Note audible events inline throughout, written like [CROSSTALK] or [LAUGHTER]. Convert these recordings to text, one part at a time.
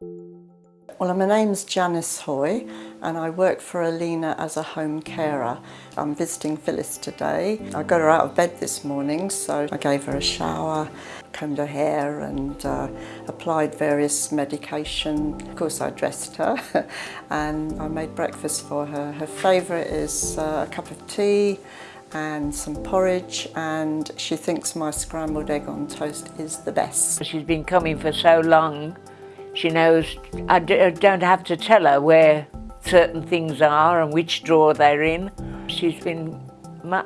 Well, my name's Janice Hoy and I work for Alina as a home carer. I'm visiting Phyllis today. I got her out of bed this morning, so I gave her a shower, combed her hair and uh, applied various medication. Of course, I dressed her [LAUGHS] and I made breakfast for her. Her favourite is uh, a cup of tea and some porridge and she thinks my scrambled egg on toast is the best. She's been coming for so long she knows, I uh, don't have to tell her where certain things are and which drawer they're in. She's been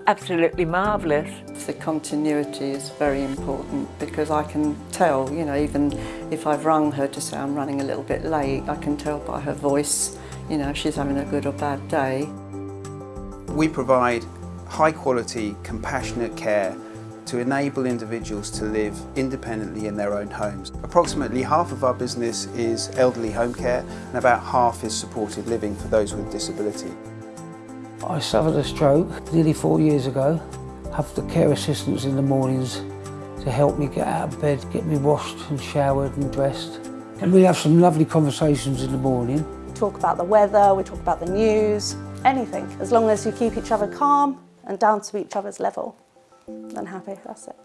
absolutely marvellous. The continuity is very important because I can tell, you know, even if I've rung her to say I'm running a little bit late, I can tell by her voice, you know, she's having a good or bad day. We provide high quality, compassionate care to enable individuals to live independently in their own homes. Approximately half of our business is elderly home care and about half is supported living for those with disability. I suffered a stroke nearly four years ago. have the care assistants in the mornings to help me get out of bed, get me washed and showered and dressed. And we have some lovely conversations in the morning. We talk about the weather, we talk about the news, anything, as long as you keep each other calm and down to each other's level and happy, that's it.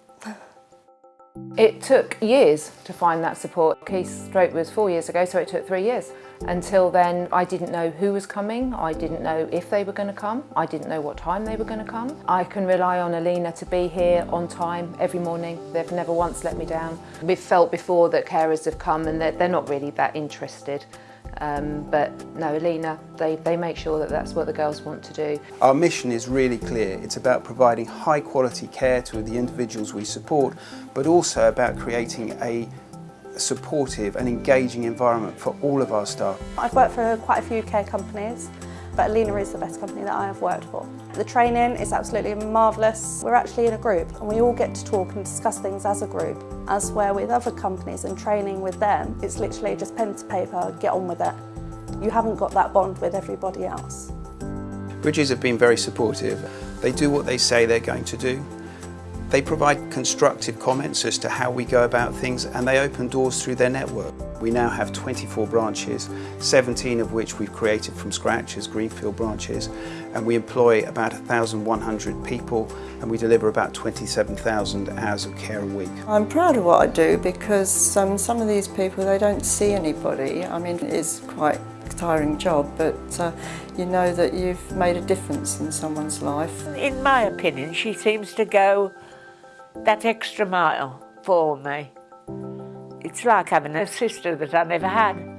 It took years to find that support. Keith's stroke was four years ago, so it took three years. Until then, I didn't know who was coming. I didn't know if they were going to come. I didn't know what time they were going to come. I can rely on Alina to be here on time every morning. They've never once let me down. We've felt before that carers have come and they're, they're not really that interested. Um, but no, Alina, they, they make sure that that's what the girls want to do. Our mission is really clear. It's about providing high quality care to the individuals we support, but also about creating a supportive and engaging environment for all of our staff. I've worked for quite a few care companies but Alina is the best company that I have worked for. The training is absolutely marvellous. We're actually in a group and we all get to talk and discuss things as a group. As where with other companies and training with them, it's literally just pen to paper, get on with it. You haven't got that bond with everybody else. Bridges have been very supportive. They do what they say they're going to do. They provide constructive comments as to how we go about things and they open doors through their network. We now have 24 branches, 17 of which we've created from scratch as Greenfield branches and we employ about 1,100 people and we deliver about 27,000 hours of care a week. I'm proud of what I do because um, some of these people, they don't see anybody. I mean, it's quite a tiring job, but uh, you know that you've made a difference in someone's life. In my opinion, she seems to go that extra mile for me. It's like having a sister that I never had.